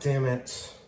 Damn it.